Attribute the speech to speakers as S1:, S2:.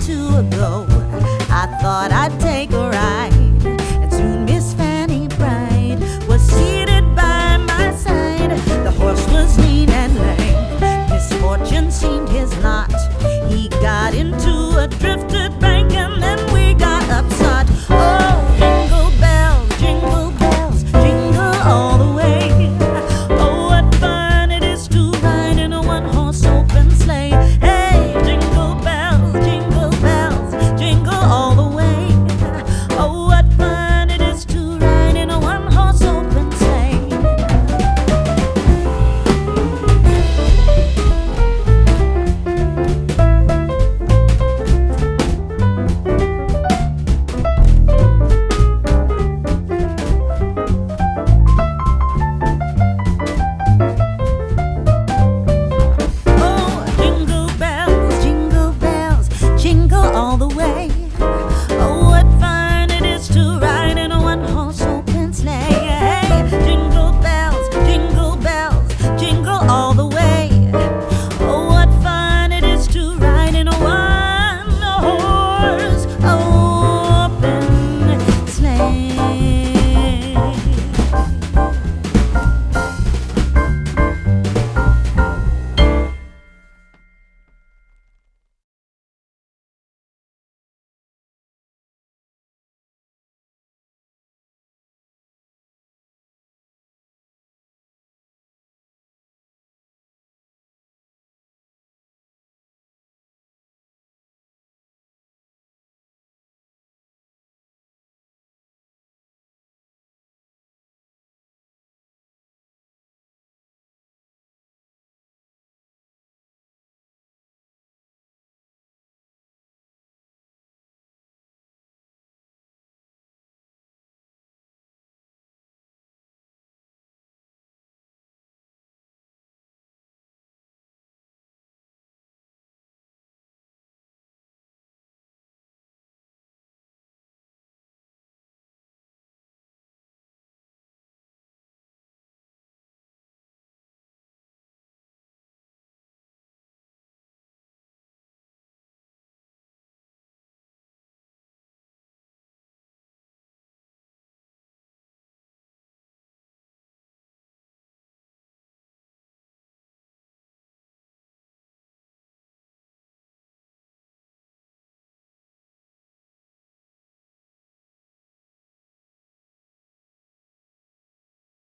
S1: Two ago.